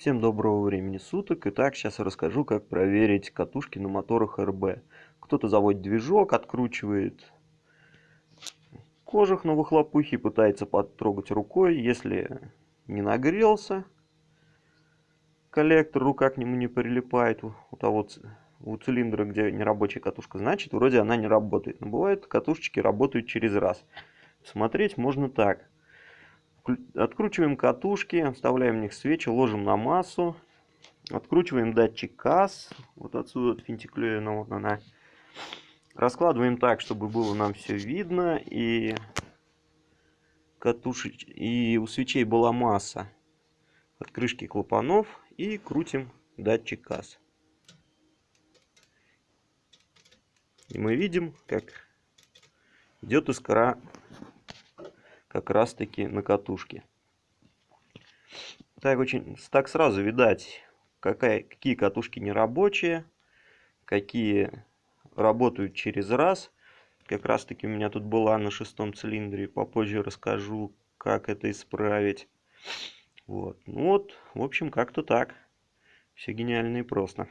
Всем доброго времени суток. Итак, сейчас я расскажу, как проверить катушки на моторах РБ. Кто-то заводит движок, откручивает кожух на выхлопухе, пытается потрогать рукой. Если не нагрелся коллектор, рука к нему не прилипает у того у цилиндра, где нерабочая катушка, значит, вроде она не работает. Но бывает, катушечки работают через раз. Смотреть можно так. Откручиваем катушки, вставляем в них свечи, ложим на массу. Откручиваем датчик КАС. Вот отсюда от финтиклюена вот она. Раскладываем так, чтобы было нам все видно. И, катушеч... и у свечей была масса от крышки клапанов. И крутим датчик КАС. И мы видим, как идет искра как раз таки на катушке. Так, очень, так сразу видать, какая, какие катушки нерабочие, какие работают через раз. Как раз таки у меня тут была на шестом цилиндре, попозже расскажу, как это исправить. Вот, ну вот, в общем, как-то так. Все гениально и просто.